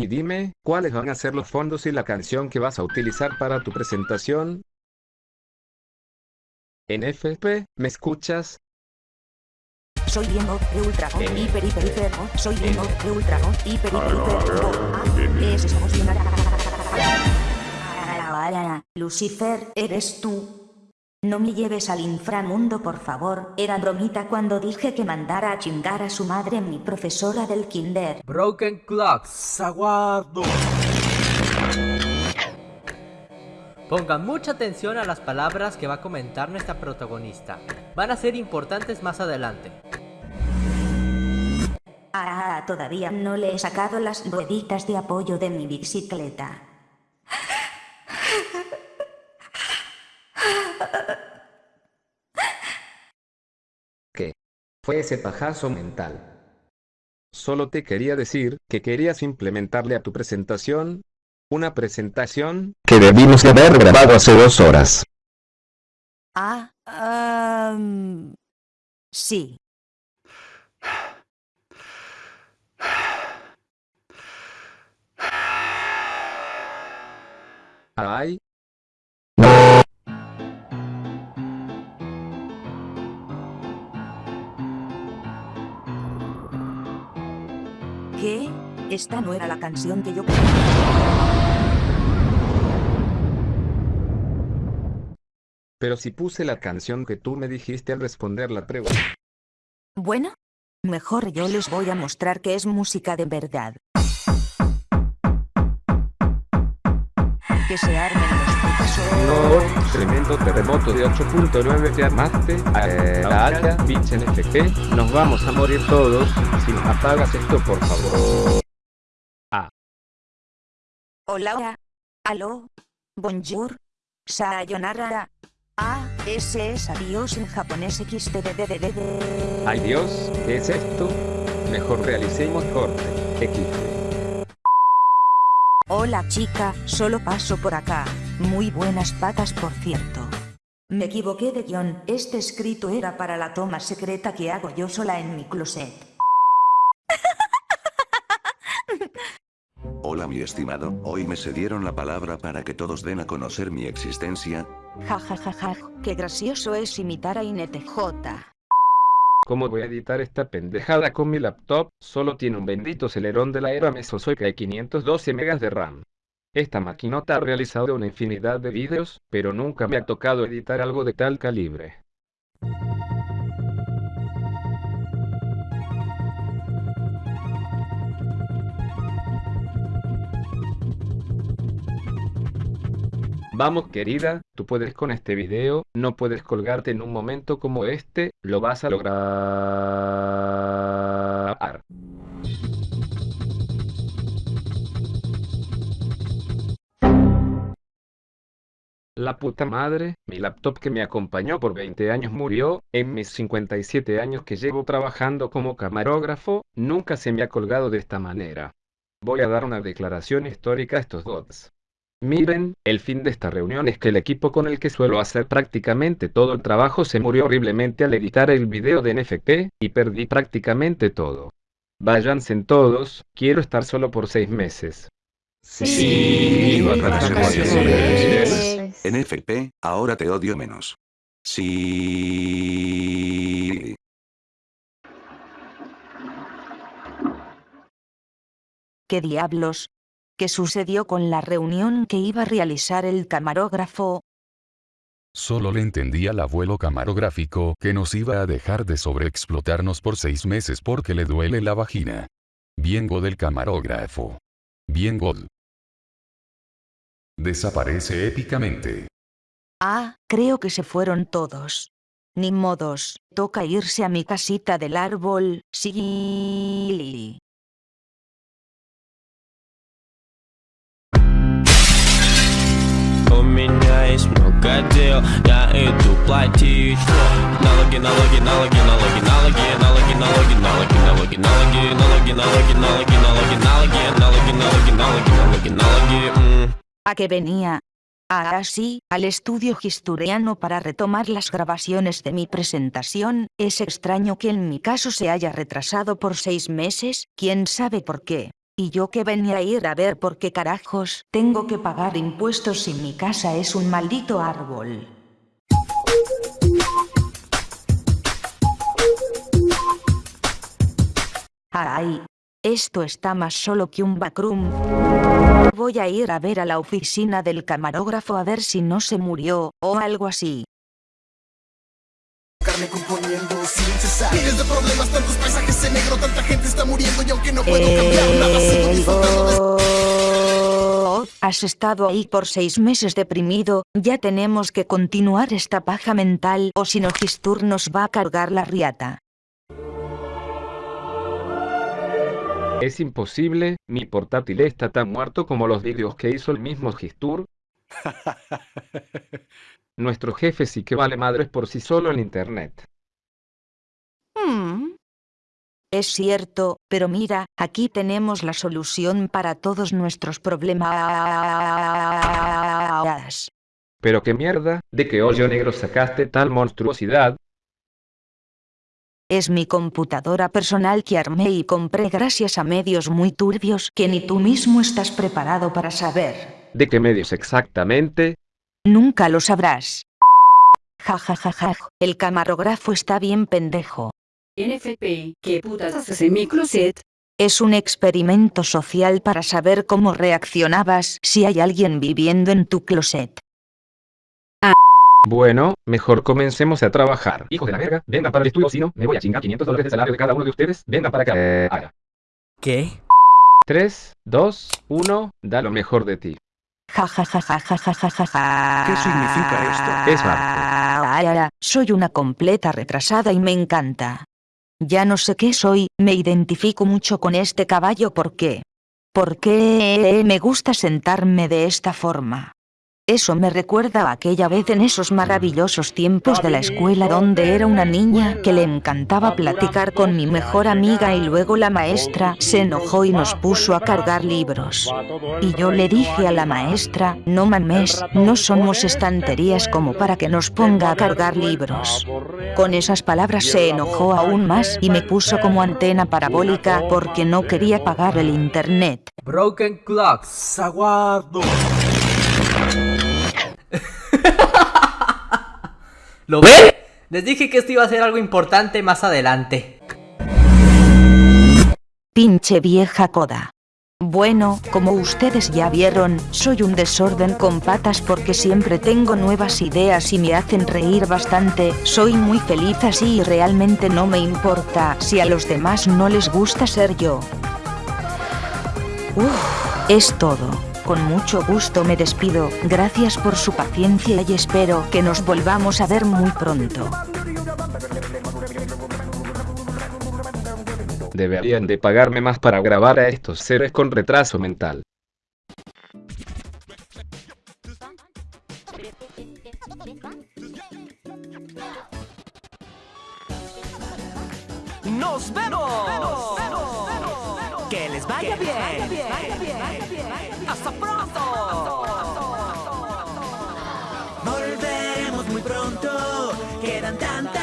Y dime, ¿cuáles van a ser los fondos y la canción que vas a utilizar para tu presentación? NFP, ¿me escuchas? Soy Diego de Ultra O, Eh. hiper hiper hiper soy Diego de Ultra O, hiper hiper hiper es. Lucifer, ¿eres tú? No me lleves al inframundo por favor, era bromita cuando dije que mandara a chingar a su madre mi profesora del kinder. Broken Clocks. Saguardo. Pongan mucha atención a las palabras que va a comentar nuestra protagonista. Van a ser importantes más adelante. Ah, todavía no le he sacado las rueditas de apoyo de mi bicicleta. ¿Qué? Fue ese pajazo mental. Solo te quería decir que querías implementarle a tu presentación una presentación que debimos de haber grabado hace dos horas. Ah, ah, sí. Ay, ¿Qué? Esta no era la canción que yo... pero si puse la canción que tú me dijiste al responder la pregunta. Bueno, mejor yo les voy a mostrar que es música de verdad. Que se armen los. No, tremendo terremoto de 8.9 te armaste. Eh, Aya, pinche NFP, nos vamos a morir todos. Si nos apagas esto, por favor. Hola, hola. Aló. Bonjour. Sayonara. Ah, ese es adiós en japonés XDDDD. Ay Dios, ¿qué es esto? Mejor realicemos corte. XD. Hola chica, solo paso por acá. Muy buenas patas por cierto. Me equivoqué de guion, este escrito era para la toma secreta que hago yo sola en mi closet. Hola mi estimado, hoy me cedieron la palabra para que todos den a conocer mi existencia. Ja ja ja ja, qué gracioso es imitar a INTJ. ¿Cómo voy a editar esta pendejada con mi laptop? Solo tiene un bendito acelerón de la era mesozoica y 512 megas de RAM. Esta maquinota ha realizado una infinidad de vídeos, pero nunca me ha tocado editar algo de tal calibre. Vamos querida, tú puedes con este video, no puedes colgarte en un momento como este, lo vas a lograr. La puta madre, mi laptop que me acompañó por 20 años murió, en mis 57 años que llevo trabajando como camarógrafo, nunca se me ha colgado de esta manera. Voy a dar una declaración histórica a estos bots. Miren, el fin de esta reunión es que el equipo con el que suelo hacer prácticamente todo el trabajo se murió horriblemente al editar el video de NFP, y perdí prácticamente todo. Váyanse todos, quiero estar solo por seis meses. Sí, vacaciones. NFP, ahora te odio menos. Sí. ¿Qué diablos? ¿Qué sucedió con la reunión que iba a realizar el camarógrafo? Solo le entendía al abuelo camarógrafo que nos iba a dejar de sobreexplotarnos por seis meses porque le duele la vagina. Bien god del camarógrafo. Bien god. Desaparece épicamente. Ah, creo que se fueron todos. Ni modos, toca irse a mi casita del árbol, sí. У меня есть много дел, я иду платить Налоги, налоги, налоги, налоги, налоги, налоги, налоги, налоги, налоги, налоги, налоги, налоги, налоги, налоги, налоги, налоги, налоги, налоги, налоги, налоги, м. ¿A qué venía? Ahora sí, al estudio gisturiano para retomar las grabaciones de mi presentación, es extraño que en mi caso se haya retrasado por seis meses, quién sabe por qué. Y yo que venía a ir a ver por qué carajos tengo que pagar impuestos si mi casa es un maldito árbol. Ay, esto está más solo que un backroom. Voy a ir a ver a la oficina del camarógrafo a ver si no se murió, o algo así. Carne componiendo sin cesar Miles de problemas, tantos paisajes en negro Tanta gente está muriendo y aunque no puedo cambiar nada Sigo disfrutando de Oh, Has estado ahí por seis meses deprimido, ya tenemos que continuar esta paja mental o si no Gistur nos va a cargar la riata. Es imposible, mi portátil está tan muerto como los vídeos que hizo el mismo Gistur. Nuestro jefe sí que vale madres por sí solo en internet. Hmm. Es cierto, pero mira, aquí tenemos la solución para todos nuestros problemas. Pero qué mierda, de qué hoyo negro sacaste tal monstruosidad, Es mi computadora personal que armé y compré gracias a medios muy turbios que ni tú mismo estás preparado para saber. de qué medios exactamente, Nunca lo sabrás. Ja ja ja ja, el camarógrafo está bien pendejo. NFP, ¿qué putas haces en mi closet? Es un experimento social para saber cómo reaccionabas si hay alguien viviendo en tu closet. Bueno, mejor comencemos a trabajar. Hijos de la verga, venga para el estudio, si no, me voy a chingar 500 dólares de salario de cada uno de ustedes, venga para acá. Haga. ¿Qué? 3, 2, 1, da lo mejor de ti. Ja ja ja ja ja ja ja ja ja. ¿Qué significa esto? Es ay, Soy una completa retrasada y me encanta. Ya no sé qué soy, me identifico mucho con este caballo ¿por qué? Porque me gusta sentarme de esta forma. Eso me recuerda a aquella vez en esos maravillosos tiempos de la escuela donde era una niña que le encantaba platicar con mi mejor amiga y luego la maestra se enojó y nos puso a cargar libros. Y yo le dije a la maestra, no mames, no somos estanterías como para que nos ponga a cargar libros. Con esas palabras se enojó aún más y me puso como antena parabólica porque no quería pagar el internet. Broken Clocks. ¿Lo ven? Les dije que esto iba a ser algo importante más adelante. Pinche vieja coda. Bueno, como ustedes ya vieron, soy un desorden con patas porque siempre tengo nuevas ideas y me hacen reír bastante, soy muy feliz así y realmente no me importa si a los demás no les gusta ser yo. Uf, es todo. Con mucho gusto me despido, gracias por su paciencia y espero que nos volvamos a ver muy pronto. Deberían de pagarme más para grabar a estos seres con retraso mental. ¡Nos vemos! Vaya bien, vaya bien, vaya bien, vaya bien. Hasta pronto. Volveremos muy pronto. Quedan tantas